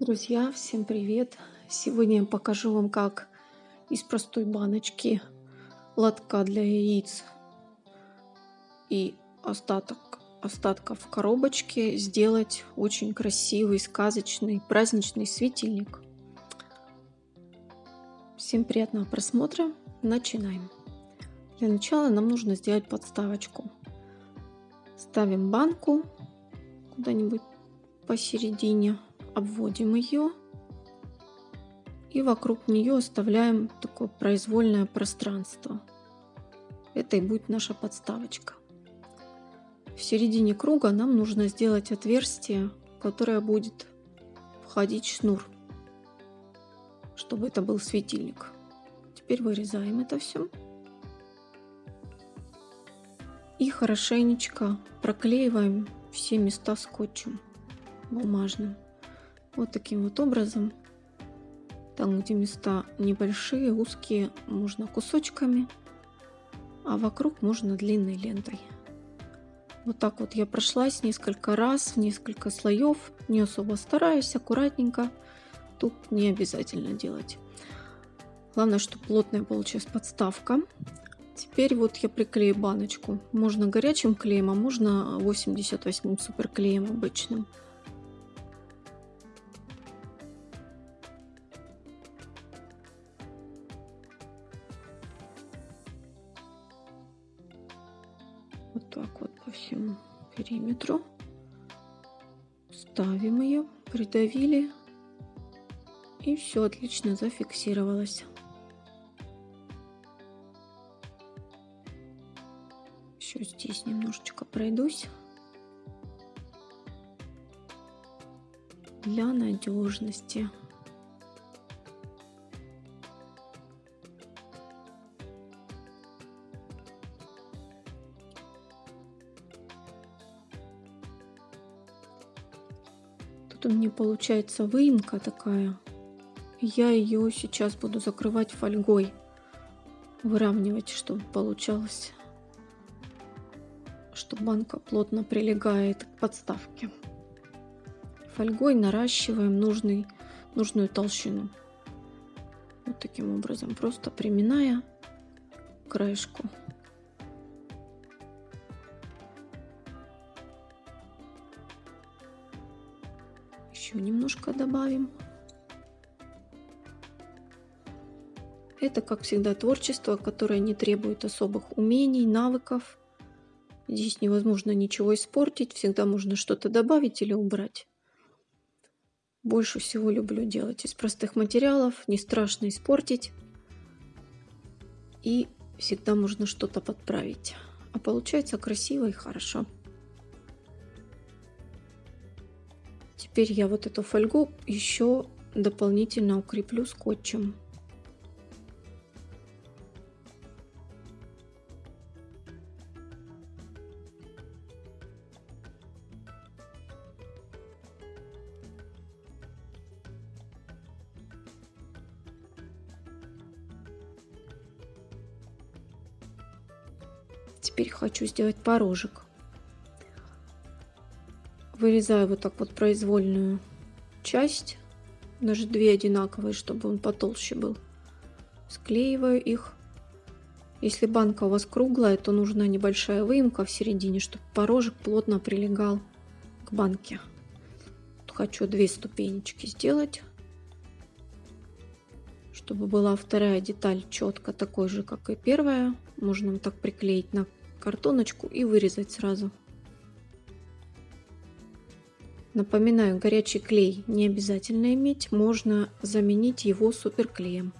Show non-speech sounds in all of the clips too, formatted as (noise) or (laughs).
Друзья, всем привет! Сегодня я покажу вам, как из простой баночки лотка для яиц и остаток, остатков коробочки сделать очень красивый, сказочный, праздничный светильник. Всем приятного просмотра! Начинаем! Для начала нам нужно сделать подставочку. Ставим банку куда-нибудь посередине обводим ее и вокруг нее оставляем такое произвольное пространство. Это и будет наша подставочка. В середине круга нам нужно сделать отверстие, в которое будет входить шнур, чтобы это был светильник. Теперь вырезаем это все. И хорошенечко проклеиваем все места скотчем бумажным. Вот таким вот образом. Там, где места небольшие, узкие, можно кусочками, а вокруг можно длинной лентой. Вот так вот я прошлась несколько раз, в несколько слоев, не особо стараюсь, аккуратненько. Тут не обязательно делать. Главное, чтобы плотная получилась подставка. Теперь вот я приклею баночку. Можно горячим клеем, а можно 88 суперклеем обычным. По всему периметру. Ставим ее придавили. И все отлично зафиксировалось. Еще здесь немножечко пройдусь. Для надежности меня получается выемка такая. Я ее сейчас буду закрывать фольгой. Выравнивать, чтобы получалось. Что банка плотно прилегает к подставке. Фольгой наращиваем нужный, нужную толщину. Вот таким образом, просто приминая краешку. Еще немножко добавим. Это, как всегда, творчество, которое не требует особых умений, навыков. Здесь невозможно ничего испортить, всегда можно что-то добавить или убрать. Больше всего люблю делать из простых материалов, не страшно испортить. И всегда можно что-то подправить. А получается красиво и хорошо. Теперь я вот эту фольгу еще дополнительно укреплю скотчем. Теперь хочу сделать порожек вырезаю вот так вот произвольную часть, даже две одинаковые, чтобы он потолще был. Склеиваю их. Если банка у вас круглая, то нужна небольшая выемка в середине, чтобы порожек плотно прилегал к банке. Хочу две ступенечки сделать, чтобы была вторая деталь четко такой же, как и первая. Можно вот так приклеить на картоночку и вырезать сразу. Напоминаю, горячий клей не обязательно иметь, можно заменить его суперклеем.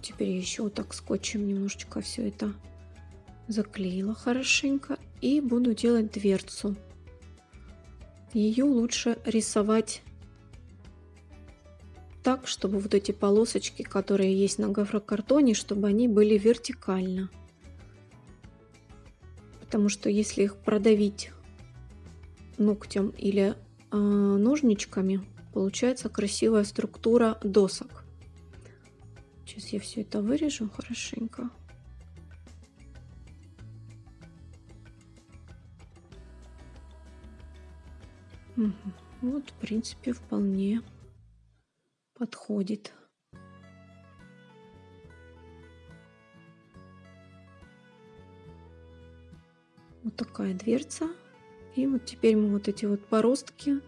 Теперь еще так скотчем немножечко все это заклеила хорошенько и буду делать дверцу ее лучше рисовать так, чтобы вот эти полосочки, которые есть на гофрокартоне, чтобы они были вертикально. Потому что если их продавить ногтем или э, ножничками получается красивая структура досок. Сейчас я все это вырежу хорошенько. Вот, в принципе, вполне подходит. Вот такая дверца. И вот теперь мы вот эти вот поростки,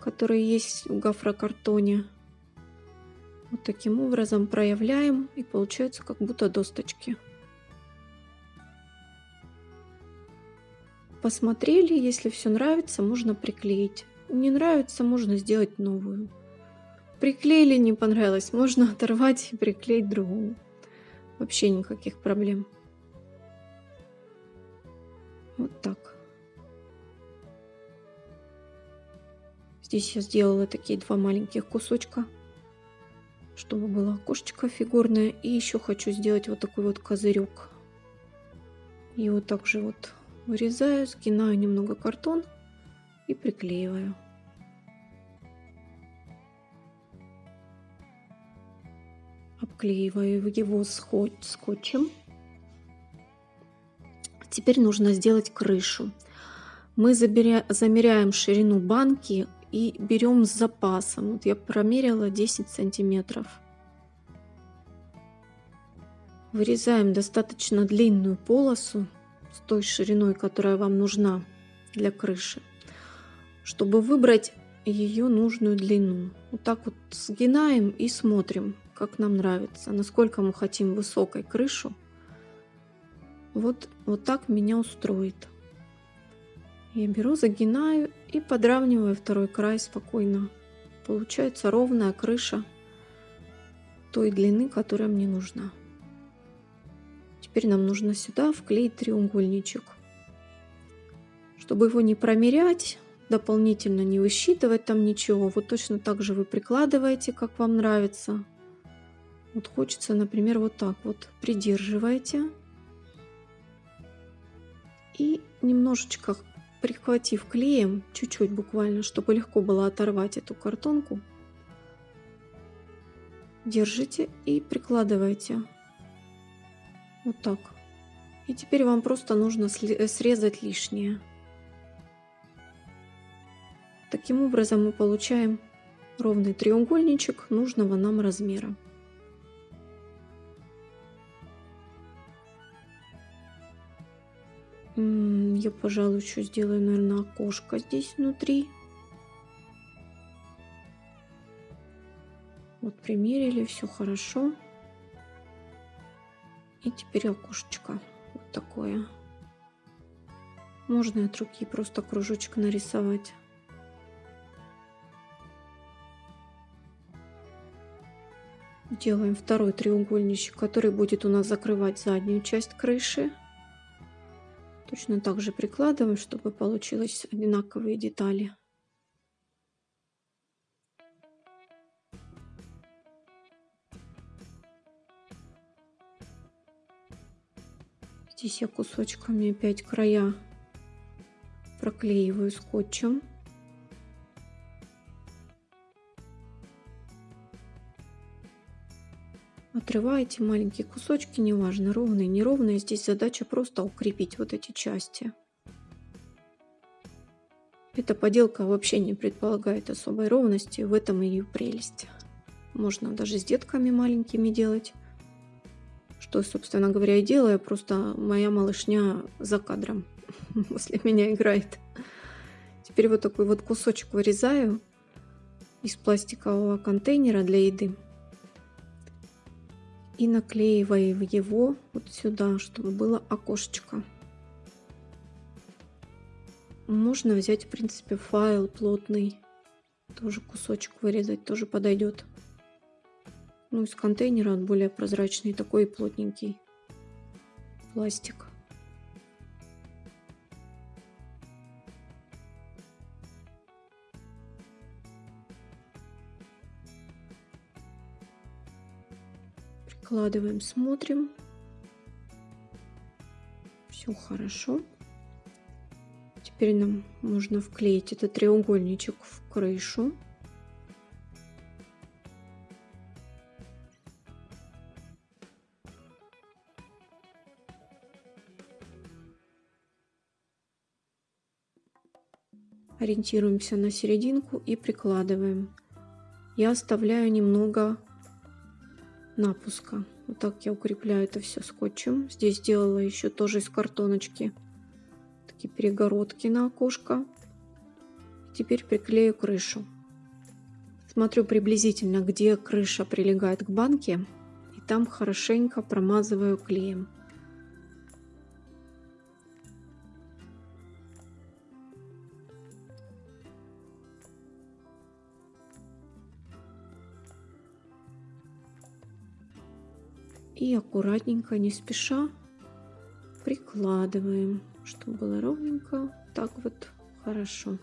которые есть в гофрокартоне, вот таким образом проявляем и получается как будто досточки. Посмотрели, если все нравится, можно приклеить. Не нравится, можно сделать новую. Приклеили, не понравилось, можно оторвать и приклеить другую. Вообще никаких проблем. Вот так. Здесь я сделала такие два маленьких кусочка, чтобы было окошечко фигурное. И еще хочу сделать вот такой вот козырек. И вот так же вот вырезаю, сгинаю немного картон и приклеиваю. Обклеиваю его скотчем. Теперь нужно сделать крышу. Мы замеряем ширину банки и берем с запасом. Вот я промерила 10 сантиметров. Вырезаем достаточно длинную полосу с той шириной, которая вам нужна для крыши, чтобы выбрать ее нужную длину. Вот так вот сгинаем и смотрим, как нам нравится, насколько мы хотим высокой крышу. Вот, вот так меня устроит. Я беру, загинаю и подравниваю второй край спокойно. Получается ровная крыша той длины, которая мне нужна. Теперь нам нужно сюда вклеить треугольничек. Чтобы его не промерять, дополнительно не высчитывать там ничего, вот точно так же вы прикладываете, как вам нравится. Вот хочется, например, вот так вот придерживаете и немножечко прихватив клеем, чуть-чуть буквально, чтобы легко было оторвать эту картонку, держите и прикладывайте. Вот так. И теперь вам просто нужно срезать лишнее. Таким образом мы получаем ровный треугольничек нужного нам размера. Я, пожалуй, еще сделаю, наверное, окошко здесь внутри. Вот примерили, все хорошо. И теперь окошечко вот такое. Можно от руки просто кружочек нарисовать. Делаем второй треугольничек, который будет у нас закрывать заднюю часть крыши. Точно так же прикладываем, чтобы получилось одинаковые детали. Здесь я кусочками опять края проклеиваю скотчем. Отрываете маленькие кусочки, неважно, ровные, неровные. Здесь задача просто укрепить вот эти части. Эта поделка вообще не предполагает особой ровности, в этом ее прелесть. Можно даже с детками маленькими делать. Что, собственно говоря, и делаю, просто моя малышня за кадром (laughs) после меня играет. Теперь вот такой вот кусочек вырезаю из пластикового контейнера для еды и наклеиваю его вот сюда, чтобы было окошечко. Можно взять, в принципе, файл плотный, тоже кусочек вырезать, тоже подойдет. Ну, из контейнера он более прозрачный, такой плотненький пластик. Откладываем, смотрим. Все хорошо. Теперь нам можно вклеить этот треугольничек в крышу. Ориентируемся на серединку и прикладываем. Я оставляю немного напуска. Вот так я укрепляю это все скотчем. Здесь сделала еще тоже из картоночки такие перегородки на окошко. Теперь приклею крышу. Смотрю приблизительно, где крыша прилегает к банке. И там хорошенько промазываю клеем. И аккуратненько, не спеша, прикладываем, чтобы было ровненько. Так вот хорошо.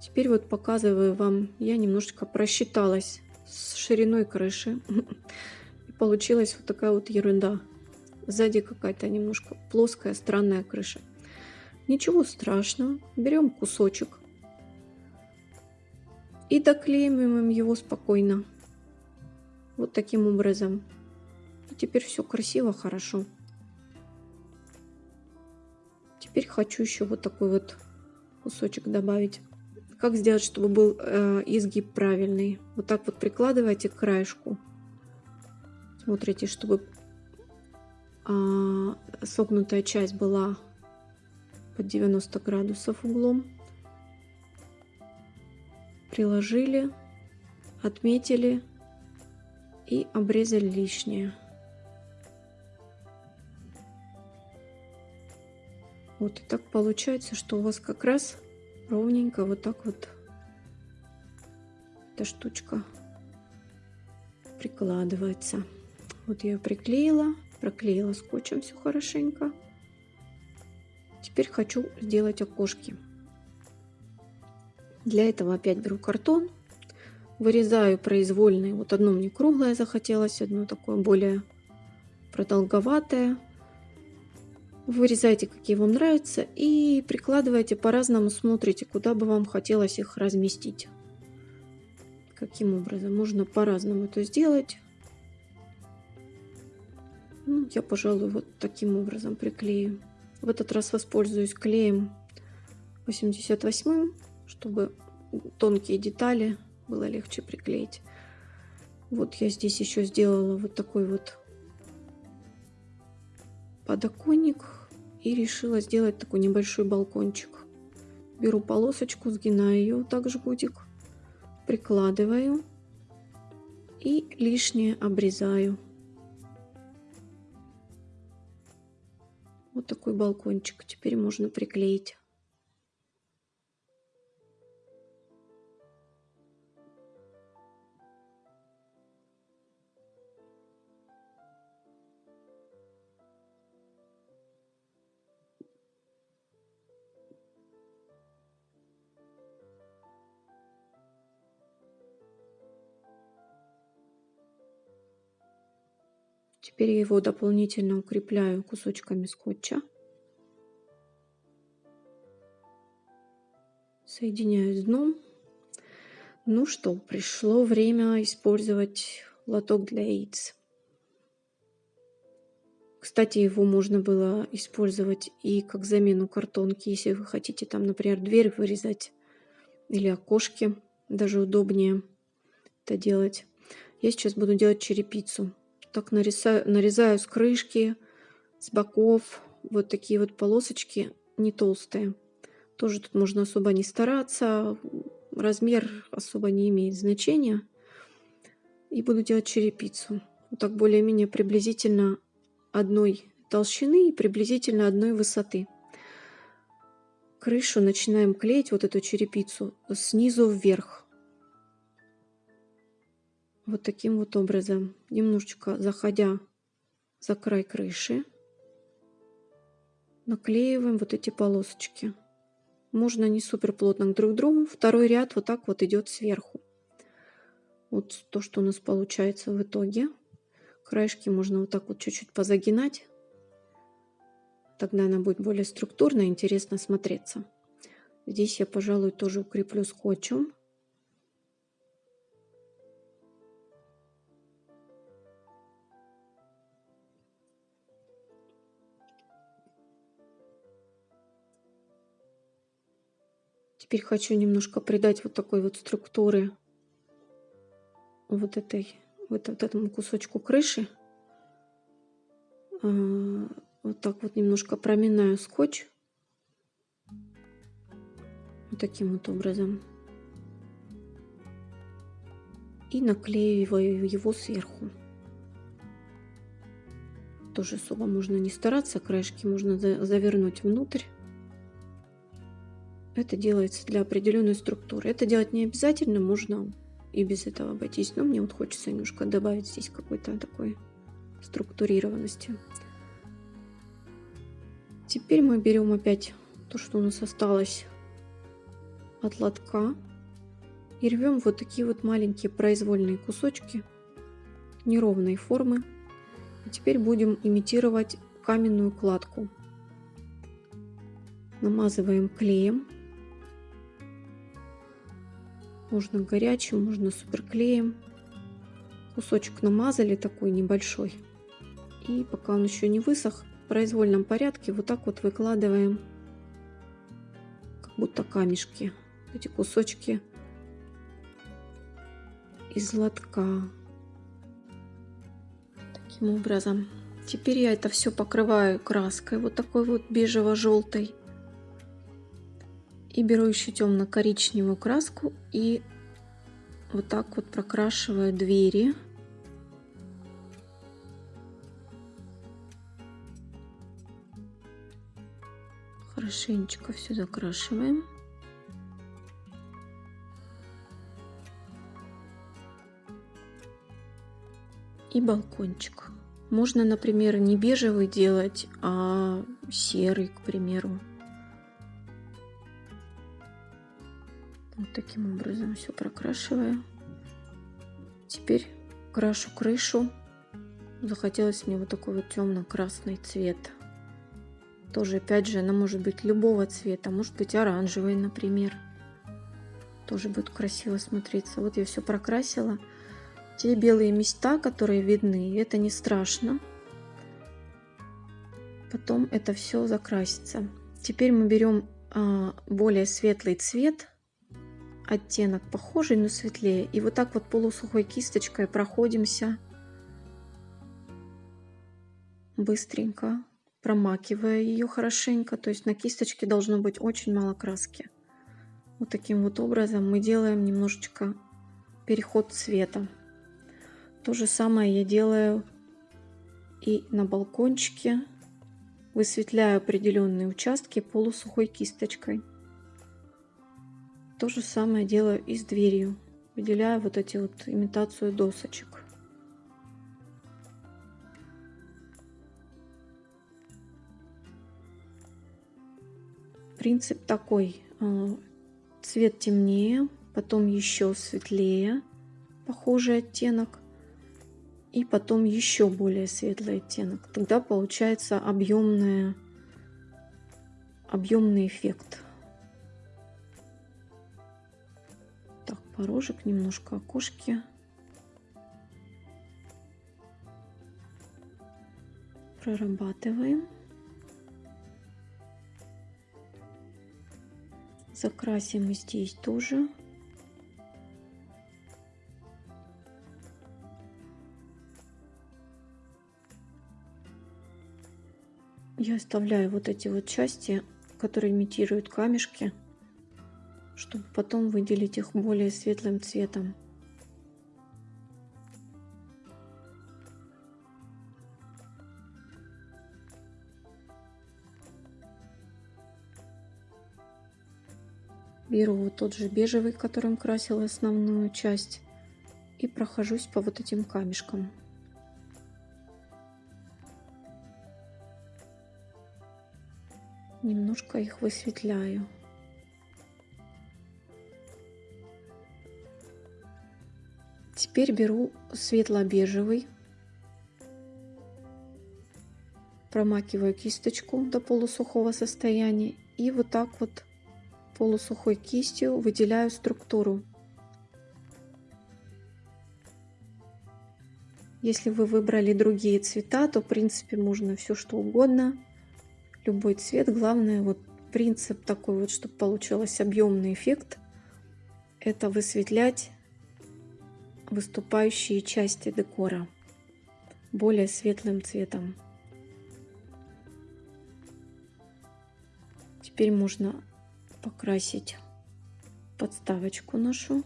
Теперь вот показываю вам, я немножечко просчиталась с шириной крыши. (laughs) И получилась вот такая вот ерунда. Сзади какая-то немножко плоская, странная крыша. Ничего страшного. Берем кусочек и доклеиваем его спокойно. Вот таким образом. И теперь все красиво, хорошо. Теперь хочу еще вот такой вот кусочек добавить. Как сделать, чтобы был э, изгиб правильный? Вот так вот прикладывайте к краешку. Смотрите, чтобы э, согнутая часть была под 90 градусов углом приложили, отметили и обрезали лишнее. Вот и так получается, что у вас как раз ровненько вот так вот эта штучка прикладывается. Вот я ее приклеила, проклеила скотчем все хорошенько. Теперь хочу сделать окошки. Для этого опять беру картон, вырезаю произвольные. Вот одно мне круглое захотелось, одно такое более продолговатое. Вырезайте, какие вам нравятся, и прикладывайте по-разному, смотрите, куда бы вам хотелось их разместить. Каким образом? Можно по-разному это сделать. Ну, я, пожалуй, вот таким образом приклею. В этот раз воспользуюсь клеем 88 чтобы тонкие детали было легче приклеить. Вот я здесь еще сделала вот такой вот подоконник и решила сделать такой небольшой балкончик. Беру полосочку, сгинаю ее так жгутик, прикладываю и лишнее обрезаю. Вот такой балкончик теперь можно приклеить. Теперь его дополнительно укрепляю кусочками скотча. Соединяю с дном. Ну что, пришло время использовать лоток для яиц. Кстати, его можно было использовать и как замену картонки, если вы хотите там, например, дверь вырезать или окошки. Даже удобнее это делать. Я сейчас буду делать черепицу так нарезаю, нарезаю с крышки, с боков. Вот такие вот полосочки, не толстые. Тоже тут можно особо не стараться. Размер особо не имеет значения. И буду делать черепицу. Вот так более-менее приблизительно одной толщины и приблизительно одной высоты. Крышу начинаем клеить, вот эту черепицу, снизу вверх вот таким вот образом, немножечко заходя за край крыши, наклеиваем вот эти полосочки. Можно не супер плотно друг к другу. Второй ряд вот так вот идет сверху. Вот то, что у нас получается в итоге. Краешки можно вот так вот чуть-чуть позагинать. Тогда она будет более структурно интересно смотреться. Здесь я, пожалуй, тоже укреплю скотчем. Теперь хочу немножко придать вот такой вот структуры вот этой вот, вот этому кусочку крыши. А, вот так вот немножко проминаю скотч. Вот таким вот образом. И наклеиваю его сверху. Тоже особо можно не стараться, краешки можно завернуть внутрь. Это делается для определенной структуры. Это делать не обязательно, можно и без этого обойтись. Но мне вот хочется немножко добавить здесь какой-то такой структурированности. Теперь мы берем опять то, что у нас осталось от лотка и рвем вот такие вот маленькие произвольные кусочки неровной формы. И теперь будем имитировать каменную кладку. Намазываем клеем можно горячим, можно суперклеем. Кусочек намазали такой небольшой. И пока он еще не высох, в произвольном порядке вот так вот выкладываем, как будто камешки, эти кусочки из лотка. Таким образом. Теперь я это все покрываю краской вот такой вот бежево-желтой. И беру еще темно-коричневую краску и вот так вот прокрашиваю двери. Хорошенечко все закрашиваем. И балкончик. Можно, например, не бежевый делать, а серый, к примеру. Вот таким образом все прокрашиваю. Теперь крашу крышу. Захотелось мне вот такой вот темно-красный цвет. Тоже, опять же, она может быть любого цвета. Может быть оранжевый, например. Тоже будет красиво смотреться. Вот я все прокрасила. Те белые места, которые видны, это не страшно. Потом это все закрасится. Теперь мы берем а, более светлый цвет оттенок похожий, но светлее. И вот так вот полусухой кисточкой проходимся быстренько, промакивая ее хорошенько. То есть на кисточке должно быть очень мало краски. Вот таким вот образом мы делаем немножечко переход цвета. То же самое я делаю и на балкончике. Высветляю определенные участки полусухой кисточкой. То же самое делаю и с дверью. Выделяю вот эти вот имитацию досочек. Принцип такой. А, цвет темнее, потом еще светлее, похожий оттенок. И потом еще более светлый оттенок. Тогда получается объемный объемный эффект. Порожек, немножко окошки. Прорабатываем. Закрасим здесь тоже. Я оставляю вот эти вот части, которые имитируют камешки чтобы потом выделить их более светлым цветом. Беру вот тот же бежевый, которым красила основную часть, и прохожусь по вот этим камешкам. Немножко их высветляю. Теперь беру светло-бежевый. промакиваю кисточку до полусухого состояния и вот так вот полусухой кистью выделяю структуру. Если вы выбрали другие цвета, то в принципе можно все что угодно, любой цвет. Главное вот принцип такой вот, чтобы получился объемный эффект, это высветлять выступающие части декора более светлым цветом. Теперь можно покрасить подставочку нашу.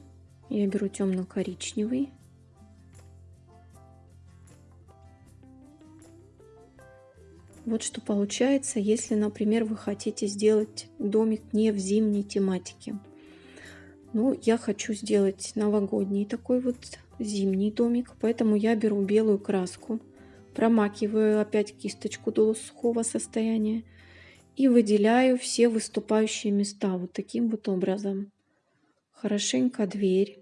Я беру темно-коричневый. Вот что получается, если, например, вы хотите сделать домик не в зимней тематике. Ну, я хочу сделать новогодний такой вот зимний домик, поэтому я беру белую краску, промакиваю опять кисточку до сухого состояния и выделяю все выступающие места вот таким вот образом. Хорошенько дверь,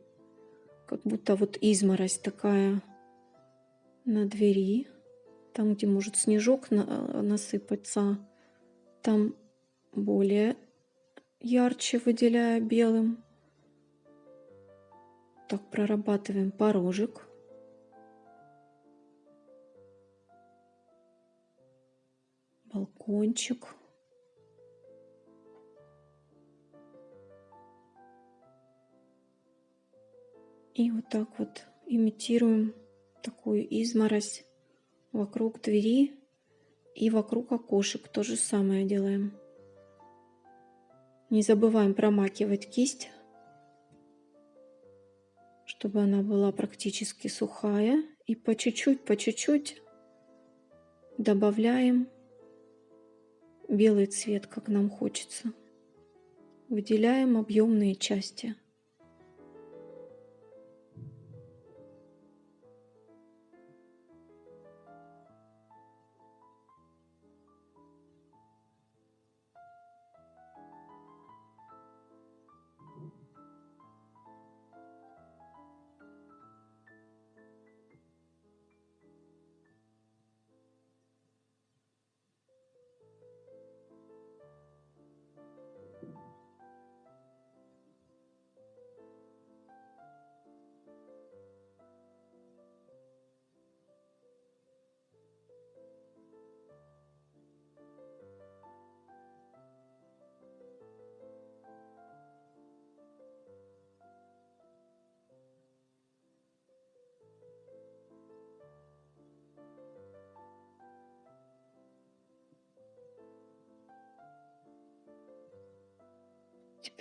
как будто вот изморозь такая на двери, там, где может снежок на насыпаться, там более ярче выделяю белым. Так, прорабатываем порожек. Балкончик. И вот так вот имитируем такую изморозь вокруг двери и вокруг окошек. То же самое делаем. Не забываем промакивать кисть, чтобы она была практически сухая. И по чуть-чуть, по чуть-чуть добавляем белый цвет, как нам хочется. Выделяем объемные части.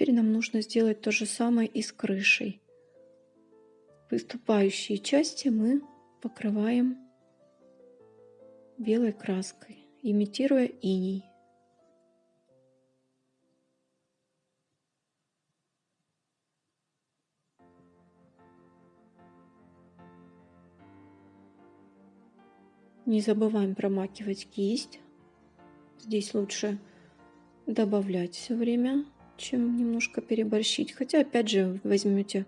Теперь нам нужно сделать то же самое и с крышей. Выступающие части мы покрываем белой краской, имитируя иней. Не забываем промакивать кисть. Здесь лучше добавлять все время чем немножко переборщить. Хотя, опять же, возьмете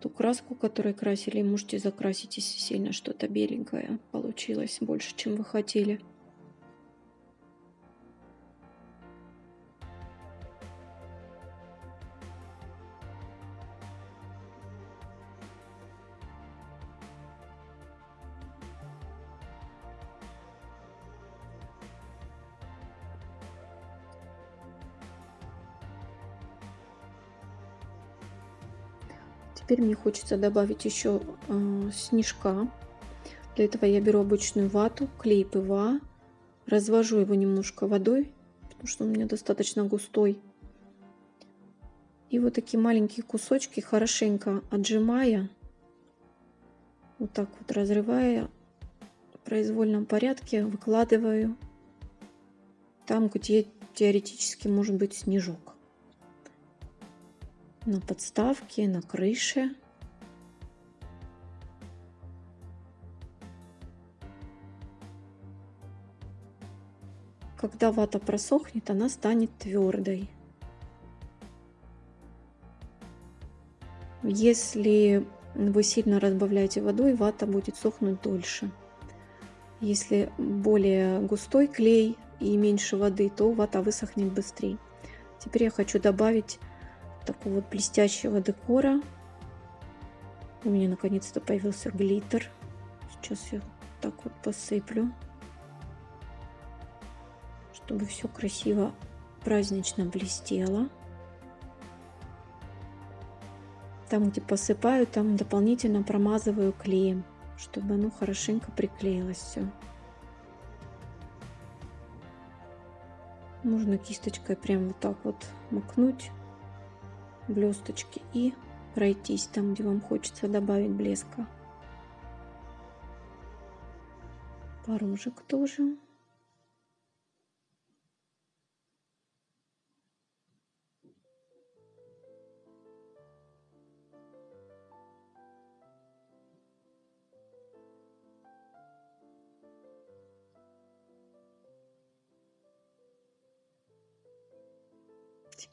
ту краску, которой красили, и можете закрасить, если сильно что-то беленькое получилось, больше, чем вы хотели. Теперь мне хочется добавить еще э, снежка. Для этого я беру обычную вату, клей ПВА, развожу его немножко водой, потому что он у меня достаточно густой. И вот такие маленькие кусочки, хорошенько отжимая, вот так вот разрывая, в произвольном порядке выкладываю там, где теоретически может быть снежок на подставке, на крыше. Когда вата просохнет, она станет твердой. Если вы сильно разбавляете водой, вата будет сохнуть дольше. Если более густой клей и меньше воды, то вата высохнет быстрее. Теперь я хочу добавить такого блестящего декора. У меня наконец-то появился глиттер. Сейчас я так вот посыплю, чтобы все красиво празднично блестело. Там, где посыпаю, там дополнительно промазываю клеем, чтобы оно хорошенько приклеилось все. Можно кисточкой прям вот так вот макнуть блесточки и пройтись там, где вам хочется добавить блеска. Порожек тоже.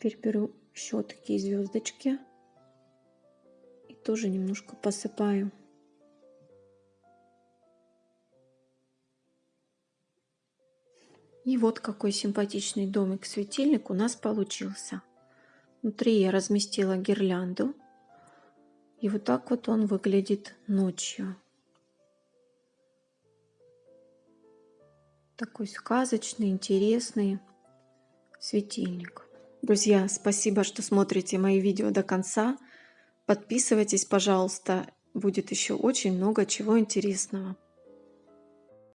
Теперь беру еще такие звездочки и тоже немножко посыпаю. И вот какой симпатичный домик-светильник у нас получился. Внутри я разместила гирлянду. И вот так вот он выглядит ночью. Такой сказочный, интересный светильник. Друзья, спасибо, что смотрите мои видео до конца. Подписывайтесь, пожалуйста. Будет еще очень много чего интересного.